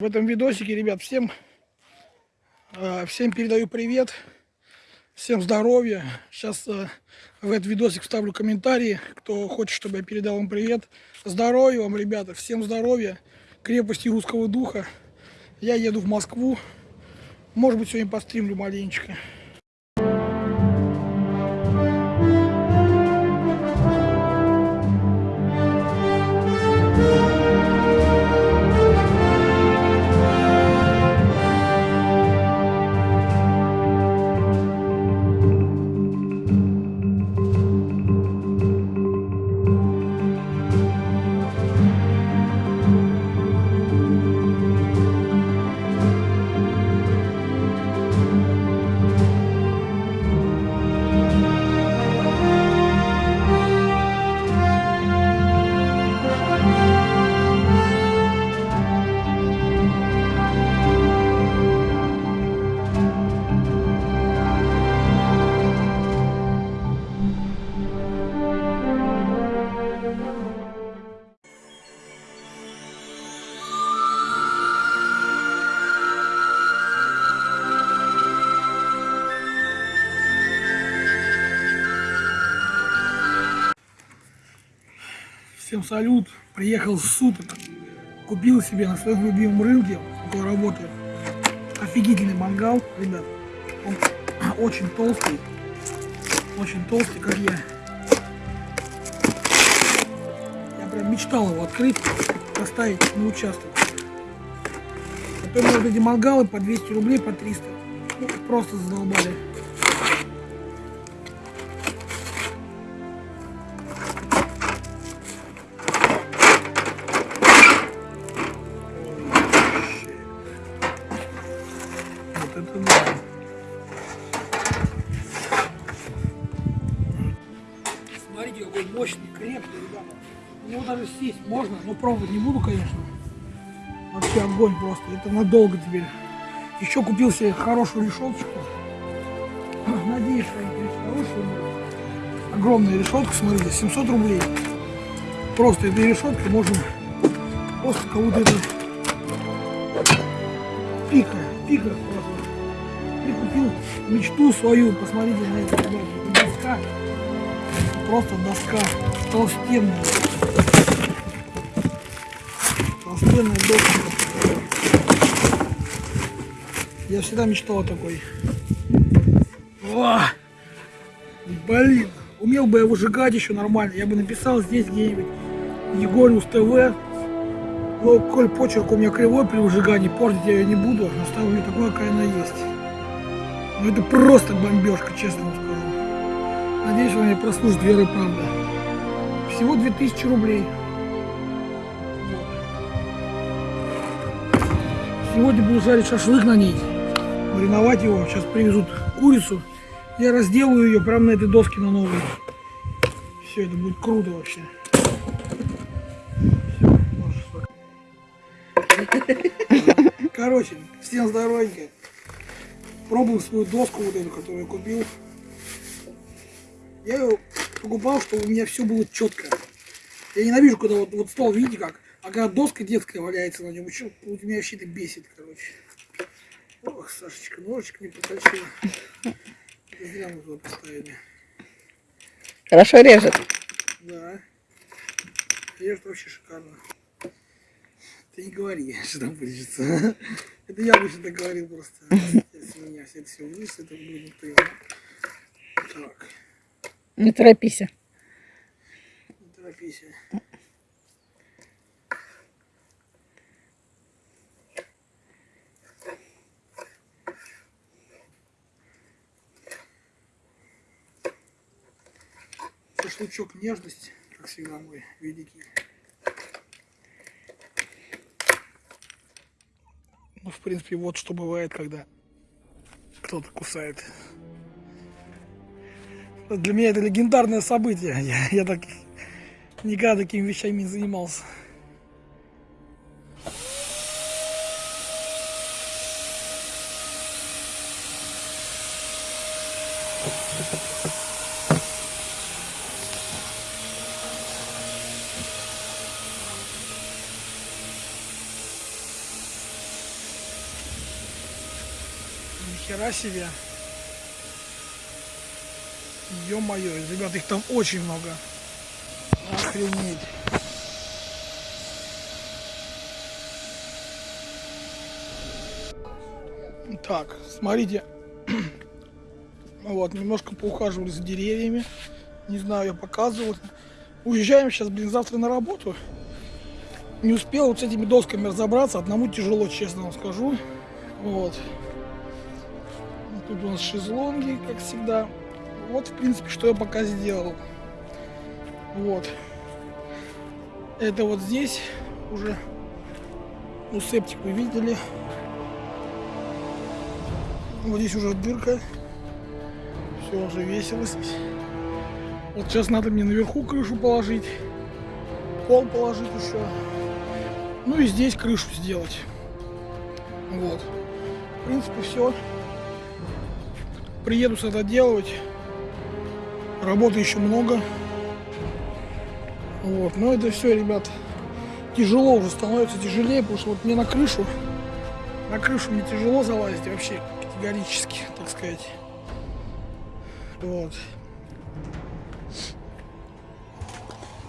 В этом видосике, ребят, всем, э, всем передаю привет, всем здоровья. Сейчас э, в этот видосик вставлю комментарии, кто хочет, чтобы я передал вам привет. Здоровья вам, ребята, всем здоровья, крепости русского духа. Я еду в Москву, может быть, сегодня постримлю маленечко. Всем салют. Приехал с суток. Купил себе на своем любимом рынке, около работы, офигительный мангал, ребят. Он очень толстый. Очень толстый, как я. Я прям мечтал его открыть, поставить на участок. Потом вот эти мангалы по 200 рублей, по 300. Ну, просто задолбали. Даже сесть можно, но пробовать не буду, конечно. Вообще огонь просто. Это надолго теперь. Еще купил себе хорошую решеточку. Надеюсь, что они хорошие. Огромная решетка, смотрите, 700 рублей. Просто этой решеткой можно просто кого-то это пика, пика просто. И купил мечту свою, посмотрите на это, ребята. Просто доска толстенная. Толстенная доска. Я всегда мечтал о такой. О! Блин, умел бы я выжигать еще нормально. Я бы написал здесь где-нибудь Егориус ТВ. Но коль почерк у меня кривой при выжигании, портить я ее не буду. Оставлю ее какая она есть. Но это просто бомбежка, честно вам скажу. Надеюсь, она мне прослужит верой и правда. Всего 2000 рублей. Сегодня буду жарить шашлык на ней. Мариновать его. Сейчас привезут курицу. Я разделаю ее прямо на этой доске на новой. Все, это будет круто вообще. Короче, всем здоровенько. Пробую свою доску вот эту, которую я купил. Я ее покупал, чтобы у меня все было четко. Я ненавижу, когда вот, вот стол, видите как, а когда доска детская валяется на нем, еще, вот меня вообще это бесит, короче. Ох, Сашечка, ножичек не поточила. Это Зря мы туда поставили. Хорошо режет. Да. Режет вообще шикарно. Ты не говори, что там вырежется. Это я обычно так говорил просто. Если у меня все это все вырежется, это будет никто не знает. Так, Не торопись. не торопись. Шашлычок нежность, как всегда мой великий. Ну, в принципе, вот что бывает, когда кто-то кусает для меня это легендарное событие. Я, я так никогда такими вещами не занимался. Ни хера себе. Ё-моё, ребят, их там очень много. Охренеть. Так, смотрите. Вот, немножко поухаживали за деревьями. Не знаю, я показывал. Уезжаем сейчас, блин, завтра на работу. Не успел вот с этими досками разобраться. Одному тяжело, честно вам скажу. Вот. Тут у нас шезлонги, как всегда. Вот, в принципе, что я пока сделал. Вот. Это вот здесь уже, ну, септик вы видели. Вот здесь уже дырка. Все уже весело. Вот сейчас надо мне наверху крышу положить. Пол положить еще. Ну и здесь крышу сделать. Вот. В принципе, все. Приеду с это делать. Работы еще много. Вот. Но это все, ребят, тяжело уже становится тяжелее, потому что вот мне на крышу, на крышу мне тяжело залазить вообще категорически, так сказать. Вот.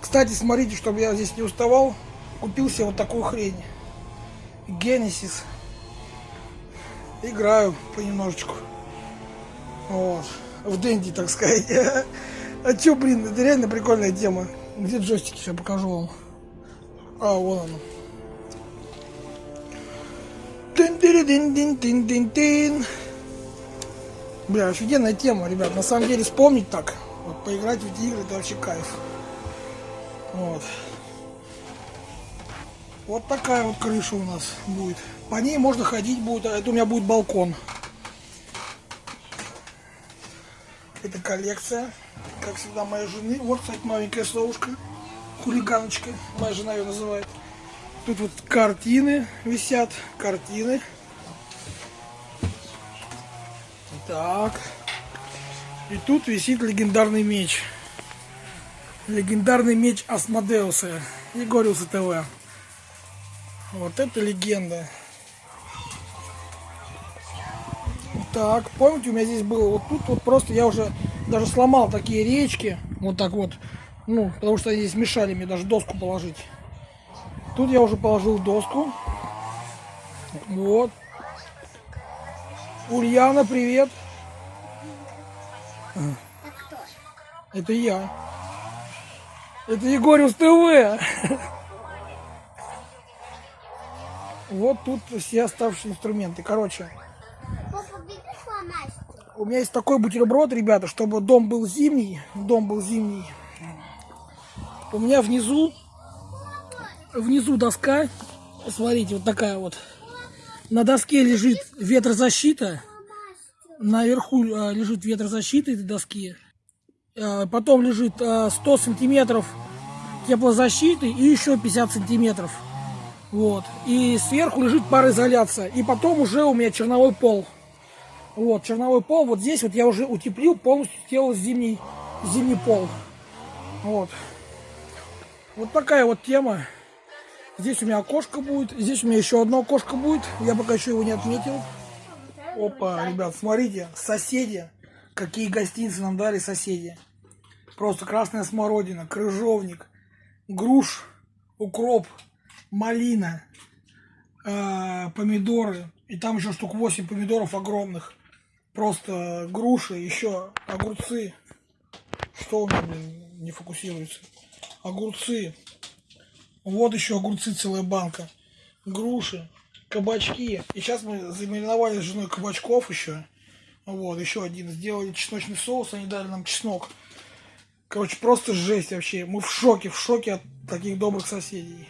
Кстати, смотрите, чтобы я здесь не уставал, купил себе вот такую хрень. Genesis. Играю понемножечку. Вот. В Дэнди, так сказать. А чё, блин, это реально прикольная тема. Где джойстики? Сейчас покажу вам. А, вон оно. Тын-тыры-дын-дын-дын-дын-дын. Бля, офигенная тема, ребят. На самом деле, вспомнить так, вот поиграть в эти игры, это вообще кайф. Вот. Вот такая вот крыша у нас будет. По ней можно ходить будет. а Это у меня будет балкон. Это коллекция, как всегда, моей жены. Вот, кстати, маленькая совушка, хулиганочка, моя жена ее называет. Тут вот картины висят, картины. Так. И тут висит легендарный меч. Легендарный меч Асмодеуса. Егориуса ТВ. Вот это легенда. Так, помните, у меня здесь было вот тут вот просто я уже даже сломал такие речки. Вот так вот. Ну, потому что они здесь мешали мне даже доску положить. Тут я уже положил доску. Вот. Ульяна, привет. Это я. Это Егориус ТВ. Вот тут все оставшиеся инструменты. Короче. У меня есть такой бутерброд, ребята, чтобы дом был зимний. Дом был зимний. У меня внизу, внизу доска. Смотрите, вот такая вот. На доске лежит ветрозащита. Наверху э, лежит ветрозащита этой доски. Э, Потом лежит э, 100 сантиметров теплозащиты и еще 50 сантиметров. Вот. И сверху лежит пароизоляция. И потом уже у меня черновой пол. Вот, черновой пол. Вот здесь вот я уже утеплил, полностью сделал зимний, зимний пол. Вот. Вот такая вот тема. Здесь у меня окошко будет. Здесь у меня еще одно окошко будет. Я пока еще его не отметил. Опа, ребят, смотрите, соседи. Какие гостиницы нам дали соседи. Просто красная смородина, крыжовник, груш, укроп, малина, э, помидоры. И там еще штук 8 помидоров огромных. Просто груши, еще огурцы. Что у меня блин, не фокусируется? Огурцы. Вот еще огурцы целая банка. Груши, кабачки. И сейчас мы замариновали с женой кабачков еще. Вот, еще один. Сделали чесночный соус, они дали нам чеснок. Короче, просто жесть вообще. Мы в шоке, в шоке от таких добрых соседей.